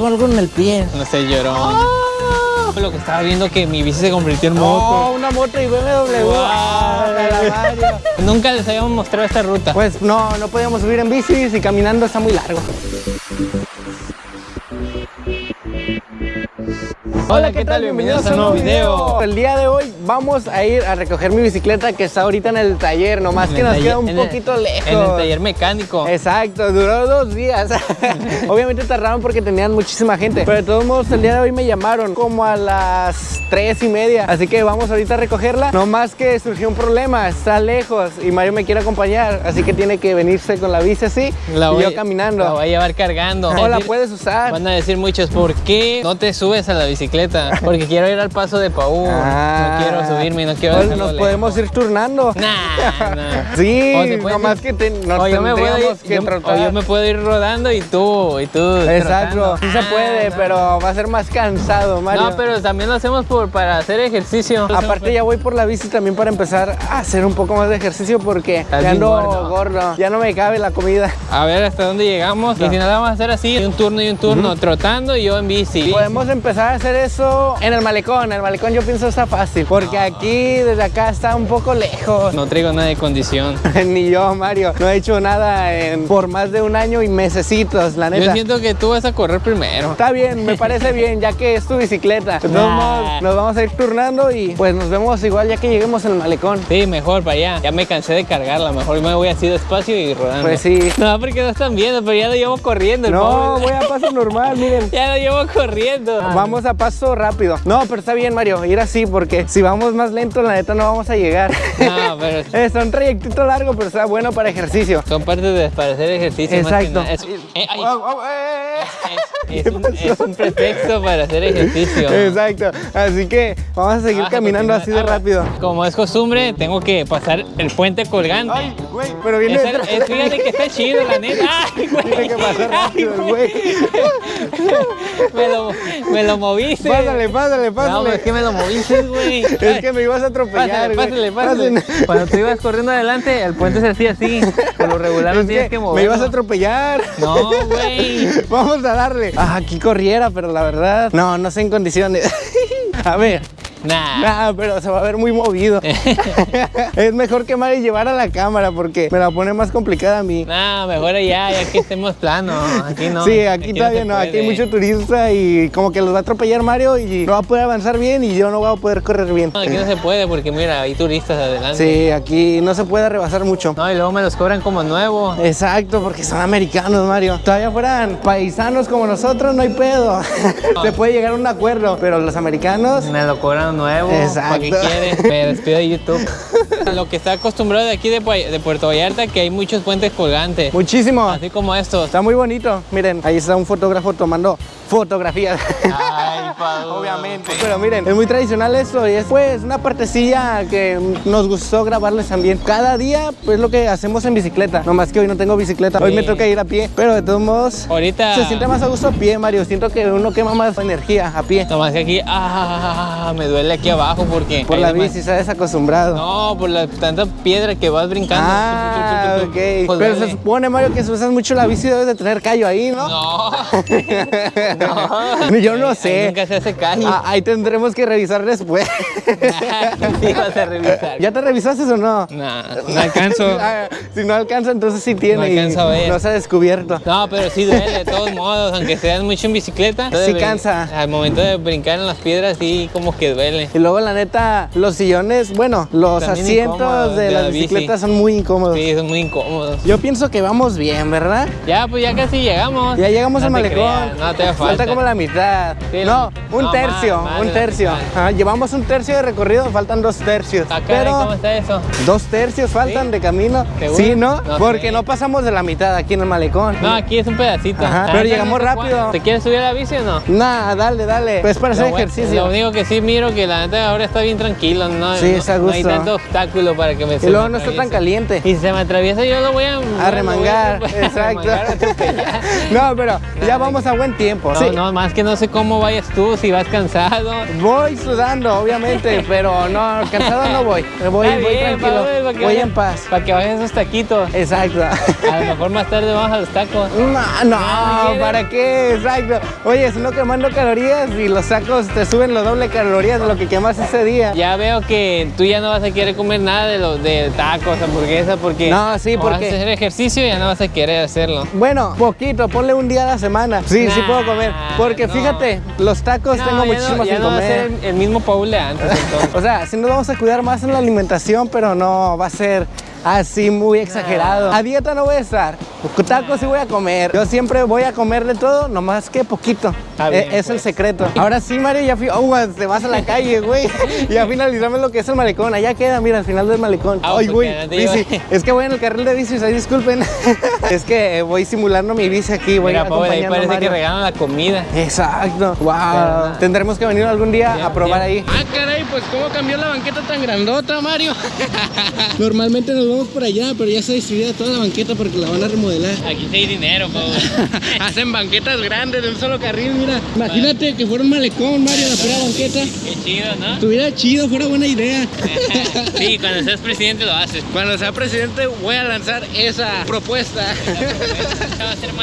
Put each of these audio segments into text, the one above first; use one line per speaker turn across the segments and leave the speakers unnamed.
traigo algo en el pie.
No sé, llorón.
¡Oh!
Lo que estaba viendo que mi bici se convirtió en moto.
Oh, una moto y BMW.
Wow.
Ah.
Nunca les habíamos mostrado esta ruta.
Pues no, no podíamos subir en bicis y caminando está muy largo.
Hola, ¿qué tal? Bienvenidos a un nuevo video.
El día de hoy vamos a ir a recoger mi bicicleta que está ahorita en el taller, nomás
En
que nos
taller-
queda un
el-
poquito lejos.
En el taller mecánico.
Exacto, duró dos días. Obviamente tardaron porque tenían muchísima gente. Pero de todos modos, el día de hoy me llamaron como a las tres y media. Así que vamos ahorita a recogerla. No más que surgió un problema, está lejos y Mario me quiere acompañar. Así que tiene que venirse con la bici así
La
y
voy-
yo caminando.
La voy a llevar cargando.
o la puedes usar.
Van a decir muchos, ¿por qué no te subes a la bicicleta? Porque quiero ir al paso de Paú.
Ah.
No quiero subirme, no quiero
Nos
lejos.
podemos ir turnando.
Nah, nah.
Sí, nomás
ir-
que te, nos
o yo me puedo ir,
tendríamos que
yo- o yo me puedo ir rodando y tú, y tú
Exacto,
trotando.
sí se
Ah,
puede,
no.
pero va a ser más cansado, Mario.
No, pero también lo hacemos por, para hacer ejercicio.
Aparte ya voy por la bici también para empezar a hacer un poco más de ejercicio porque
Estás
ya ando
gordo.
gordo. Ya no me cabe la comida.
A ver hasta dónde llegamos. Y si no, la vamos a hacer así, un turno y un turno, trotando y yo en bici.
Podemos empezar a hacer eso en el malecón. El malecón yo pienso está fácil porque aquí desde acá está un poco lejos.
No traigo nada de condición.
Ni yo, Mario. No he hecho nada en, por más de un año y mesecitos, la
Yo
neta.
siento que tú vas a correr primero.
Está bien, me parece bien, ya que es tu bicicleta.
Nah.
nos vamos a ir turnando y pues nos vemos igual ya que lleguemos al malecón.
Sí, mejor para allá. Ya me cansé de cargarla. Mejor me voy así despacio y rodando.
Pues sí.
No, porque no están viendo, pero ya lo llevo corriendo.
No,
pobre.
voy a paso normal, miren.
Ya lo llevo corriendo.
Vamos a paso rápido. No, pero está bien, Mario, ir así porque si vamos más lento, la neta no vamos a llegar.
No, pero
Es un trayectito largo, pero está bueno para ejercicio.
son parte de para hacer ejercicio. más que
Exacto.
nada. Es, eh, ay,
Au, au, eh, eh.
Es- es un, es un pretexto para hacer ejercicio.
Exacto. Así que vamos a seguir caminando así de
Ah,
rápido.
Como es costumbre, tengo que pasar el puente colgante.
Ay, güey, pero viene
Esa-
detrás.
es, fíjate que está chido, la neta. Ay, güey.
Tiene que pasar rápido, el güey.
Me lo, me lo moviste.
Pásale, pásale,
No,
pásale.
pero es que me lo moviste, güey.
Es que me ibas a atropellar,
Pásale,
güey.
pásale, pásale.
Pasen.
Cuando tú ibas corriendo adelante, el puente se hacía así. Por lo regular no
Es
tienes
que
que
me
moverlo.
ibas a atropellar.
No, güey.
Vamos a darle. Ah, aquí corriera, pero la verdad, no, no sé en condiciones. A ver,
Nah.
nah, pero se va a ver muy movido. es mejor que Mari llevara la cámara porque me la pone más complicada a mí.
Nah, mejor allá, ya que estemos plano. Aquí no.
sí, aquí, todavía
se
no, aquí hay mucho turista y como que los va a atropellar Mario y no va a poder avanzar bien y yo no voy a poder correr bien.
No, aquí no se puede porque mira, hay turistas adelante.
Sí, aquí no se puede rebasar mucho.
No, y luego me los cobran como nuevo.
Exacto, porque son americanos, Mario. Todavía fueran paisanos como nosotros, no hay pedo. se puede llegar a un acuerdo, pero los americanos
Me lo cobran nuevo. ¿Para qué
Exacto.
quieres? Me despido de YouTube. Lo que está acostumbrado de aquí de, de Puerto Vallarta, que hay muchos puentes colgantes.
Muchísimo.
Así como estos.
Está muy bonito. Miren, ahí está un fotógrafo tomando fotografías.
Ay.
Obviamente. Pero miren, es muy tradicional esto y es pues una partecilla que nos gustó grabarles también. Cada día pues lo que hacemos en bicicleta. Nomás que hoy no tengo bicicleta. Hoy
Sí.
me toca ir a pie. Pero de todos modos
Ahorita.
se siente más a gusto a pie, Mario. Siento que uno quema más energía a pie.
Nomás que aquí, ah, me duele aquí abajo porque.
Por la bici, se ha desacostumbrado.
No, por la tanta piedra que vas brincando.
Ah, ok.
Pues
Pero
duele.
se supone, Mario, que si usas mucho la bici debes de tener callo ahí, ¿no?
No. no.
Yo no sé.
ahí nunca se hace callo.
Ah, ahí tendremos que revisar después.
sí, vas a revisar.
¿Ya te revisaste o no?
No, no alcanzo.
Ah, si no alcanza, entonces sí tiene.
No
y
alcanzo a ver.
No se ha descubierto.
No, pero sí duele de todos modos, aunque seas mucho en bicicleta.
Sí cansa.
Al momento de brincar en las piedras, sí, como que duele.
Y luego, la neta, los sillones, bueno, los
También
asientos de,
de
las
la bici.
bicicletas son muy incómodos.
Sí, son muy incómodos.
Yo pienso que vamos bien, ¿verdad?
Ya, pues ya casi llegamos.
Ya llegamos
No
malecón.
creas, no te falta.
Como la mitad.
Sí,
no, un
no,
tercio,
más, más
un tercio. Ah, llevamos un tercio de recorrido, faltan dos tercios.
Ah, caray, ¿cómo
Pero
está eso?
dos tercios faltan
¿Sí?
de camino.
¿Seguro?
Sí, ¿no?
No
Porque
sé.
no pasamos de la mitad aquí en el malecón.
No, aquí es un pedacito.
Ajá, pero llegamos rápido.
¿Te quieres subir a la bici o no?
Nah, dale, dale. Pues para hacer ejercicio.
Lo único que sí miro que la neta ahora está bien tranquilo, ¿no?
Sí, está
no hay
gusto.
tanto obstáculo para que me
y
se
luego no está tan caliente.
Y si se me atraviesa yo lo voy a...
A remangar, exacto. No, pero ya vamos a buen tiempo.
No,
Sí.
no, más que no sé cómo vayas tú, si vas cansado.
Voy sudando, obviamente, pero no, cansado no voy. Voy,
Está
voy
bien,
tranquilo.
Pablo,
Voy en paz.
Para que bajes esos taquitos.
Exacto.
A lo mejor más tarde vamos a los tacos.
No, no. ¿para qué? Exacto. Oye, si no quemando calorías y los sacos te suben lo doble calorías de lo que quemas ese día.
Ya veo que tú ya no vas a querer comer nada de los de tacos, hamburguesas, porque
No, sí, porque-
vas a hacer ejercicio y ya no vas a querer hacerlo.
Bueno, poquito, ponle un día a la semana. Sí, sí puedo comer. Porque
no.
fíjate, los tacos
No,
tengo
ya
muchísimo
no, ya
sin
no va a
comer.
ser el, el mismo Paul de antes entonces.
O sea, sí nos vamos a cuidar más en la alimentación, pero no va a ser así muy exagerado. A dieta no voy a estar. Tacos sí voy a comer. Yo siempre voy a comer de todo, nomás que poquito.
Bien,
es el
pues.
secreto. Ahora sí, Mario, ya fui. Oh, te vas a la calle, güey. Ya finalizamos lo que es el malecón. Allá queda, mira, al final del malecón.
Ah,
Ay,
porque
güey. bici. Es que voy en el carril de bicis, ahí disculpen. es que eh, voy simulando mi bici aquí, voy
Mira, Paul, ahí
a
parece que regalan la comida.
Exacto. Wow. Tendremos que venir algún día
Bien,
a probar
bien.
ahí. Ah, caray, pues cómo cambió la banqueta tan grandota, Mario. Normalmente nos vamos por allá, pero ya está distribuida toda la banqueta porque la van a remodelar.
Aquí sí hay dinero, Paul.
Hacen banquetas grandes de un solo carril, mira. Imagínate que fuera un malecón, Mario, la pura banqueta.
Qué chido, ¿no?
Estuviera chido, fuera buena idea.
Sí, cuando seas presidente lo haces.
Cuando sea presidente voy a lanzar esa propuesta.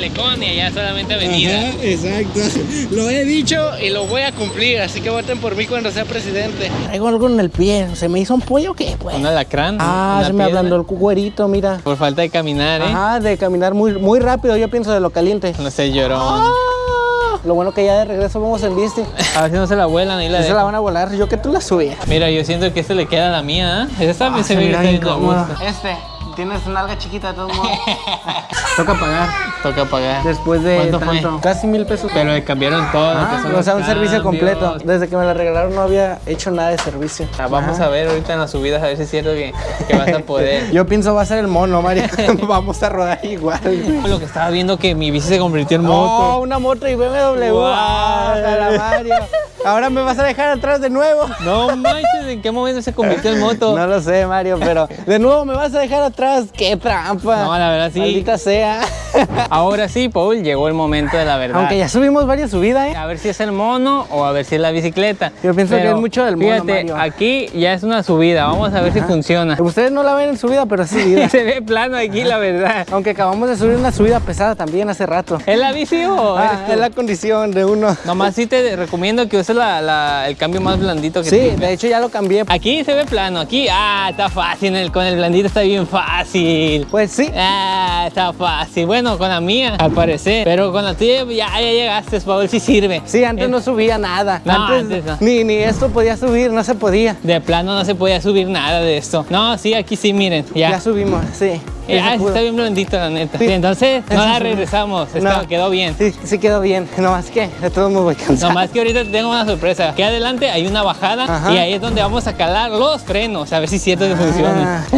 Malecón y allá solamente avenida.
Ajá, exacto. Lo he dicho y lo voy a cumplir, así que voten por mí cuando sea presidente. Traigo algo en el pie, ¿se me hizo un pollo o qué? Pues?
Un alacrán.
Ah, se me ablandó el cuerito, mira.
Por falta de caminar, ¿eh?
Ajá, de caminar muy, muy rápido, yo pienso de lo caliente.
No sé, llorón.
Ah, Lo bueno que ya de regreso vamos en bici.
A ver si no se la vuelan ahí la
Ya se la van a volar, yo que tú la subí.
Mira, yo siento que este le queda a la mía, ¿eh? Esa también se ve que está bien a gusto.
Este, tienes una alga chiquita de todos modos. Toca pagar.
Toca pagar.
Después de
¿Cuánto fue?
tanto. Casi mil pesos.
Pero le cambiaron todo.
Ah, o sea, un servicio completo. Desde que me la regalaron no había hecho nada de servicio.
Ah, vamos
Ajá.
a ver ahorita en las subidas a ver si es cierto que, que vas a poder.
Yo pienso va a ser el mono, Mario. Vamos a rodar igual.
Lo que estaba viendo que mi bici se convirtió en
No,
moto.
una moto y BMW.
Guau.
Ah, la Mario. Ahora me vas a dejar atrás de nuevo.
No manches, ¿en qué momento se convirtió en moto?
No lo sé, Mario, pero de nuevo me vas a dejar atrás. ¡Qué trampa!
No, la verdad sí.
Maldita sea.
Ahora sí, Paul, llegó el momento de la verdad.
Aunque ya subimos varias subidas, ¿eh?
A ver si es el mono o a ver si es la bicicleta.
Yo pienso que es mucho del mono,
Fíjate,
Mario.
aquí ya es una subida. Vamos a ver si funciona.
Ustedes no la ven en subida, pero es subida.
Se ve plano aquí, la verdad.
Aunque acabamos de subir una subida pesada también hace rato.
¿Es la bici o
Ah, es la condición de uno.
Nomás sí te recomiendo que uses la- la- el cambio más blandito que
Sí, de hecho ya lo cambié.
Aquí se ve plano, aquí, ah, está fácil, el- con el blandito está bien fácil.
Pues sí.
Ah, está fácil. Bueno, con la mía, al parecer. Pero con la tuya ya, ya llegaste, Paul, si sirve.
Sí, antes
Eh,
no subía nada.
No,
antes
antes no.
ni, ni esto podía subir, no se podía.
De plano no se podía subir nada de esto. No, sí, aquí sí, miren,
Ya,
ya.
subimos, sí.
Eh, ah, está bien blandito, la neta.
Sí.
Entonces, no la regresamos.
No.
Está- quedó bien.
Sí, sí quedó bien. Nomás que de todos modos voy cansado.
Nomás que ahorita te tengo una sorpresa. Aquí adelante hay una bajada
Ajá.
y ahí es donde vamos a calar los frenos, a ver si es cierto que funciona.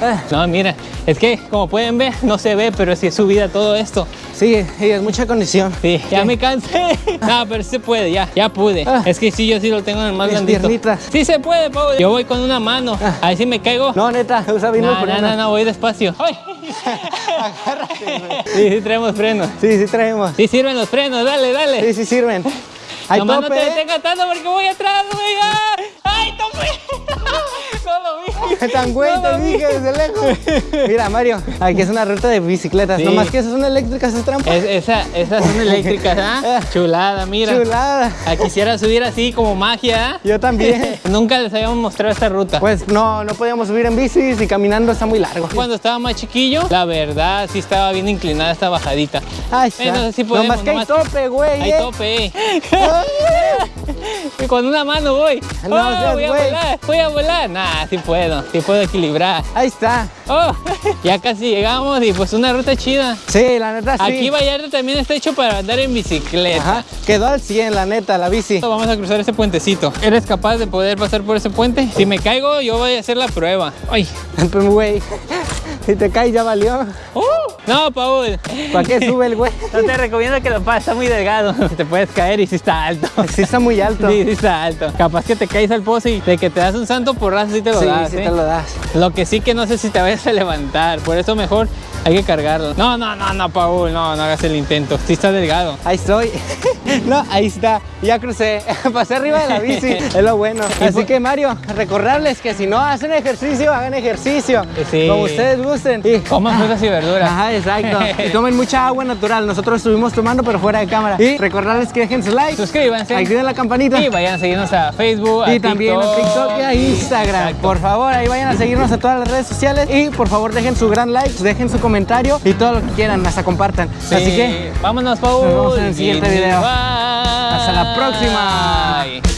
Ah.
no, mira, es que como pueden ver, no se ve, pero sí es subida todo esto.
Sí, sí, es mucha condición.
Sí, ya me cansé. No, pero sí se puede, ya, ya pude.
Ah.
Es que sí, yo sí lo tengo en el más
Mis
blandito.
piernitas.
Sí se puede, Pau. Yo voy con una mano. Ahí sí me caigo.
No, neta, usa bien
no, no, no, no, voy despacio. ¡Ay!
Agárrate, güey.
Sí, sí traemos frenos.
Sí, sí traemos.
Sí sirven los frenos, dale, dale.
Sí, sí sirven.
Nomás no te
¿eh?
detengas tanto porque voy atrás, güey. ¡Ah! ¡Ay, tope! No lo vi.
Tan güey,
No
te dije desde lejos. Mira, Mario, aquí es una ruta de bicicletas.
Sí.
Nomás que esas son eléctricas, es trampa.
Es- esa- esas son eléctricas, ¿ah? Chulada, mira.
Chulada.
Ah, quisiera subir así como magia, ¿ah?
Yo también.
Nunca les habíamos mostrado esta ruta.
Pues no, no podíamos subir en bicis y caminando está muy largo.
Cuando estaba más chiquillo, la verdad sí estaba bien inclinada esta bajadita.
Ay, está.
Bueno, sí podemos,
Nomás que hay tope, güey.
Hay
eh.
tope. Con una mano voy.
No
Oh,
seas
voy a
güey.
volar, voy a volar. Nah, sí puedo, sí puedo equilibrar.
Ahí está.
Oh, ya casi llegamos y pues una ruta chida.
Sí, la neta sí.
Aquí Vallarta también está hecho para andar en bicicleta.
Ajá. Quedó al 100, la neta, la bici.
Vamos a cruzar ese puentecito. ¿Eres capaz de poder pasar por ese puente? Si me caigo, yo voy a hacer la prueba. Ay,
Pues, Güey. Si te caes ya valió.
¡Uh! No, Paul.
¿Para qué sube el güey?
No te recomiendo que lo pases, está muy delgado. Te puedes caer y sí está alto.
Sí está muy alto.
Sí, sí está alto. Capaz que te caes al pozo y de que te das un santo porrazo sí te lo
Sí,
das.
sí
¿eh?
te lo das.
Lo que sí que no sé si te vayas a levantar. Por eso mejor hay que cargarlo. No, no, no, no, Paul. No, no hagas el intento. Sí está delgado.
Ahí estoy. No, ahí está. Ya crucé. Pasé arriba de la bici. Es lo bueno. Así
por-
que Mario, recordarles que si no hacen ejercicio, hagan ejercicio.
Sí.
Como ustedes gusten. Y-
Coman frutas y verduras.
Ajá, exacto. Y tomen mucha agua natural. Nosotros estuvimos tomando, pero fuera de cámara. Y recordarles que dejen su like.
Suscríbanse.
Activen la campanita.
Y vayan a seguirnos a Facebook, a
Y también a TikTok y a Instagram.
Exacto.
Por favor, ahí vayan a seguirnos a todas las redes sociales. Y por favor, dejen su gran like, dejen su comentario y todo lo que quieran, hasta compartan.
Sí.
Así que
vámonos, Paul.
Nos vemos en el siguiente video.
bye.
Hasta la próxima.
Bye.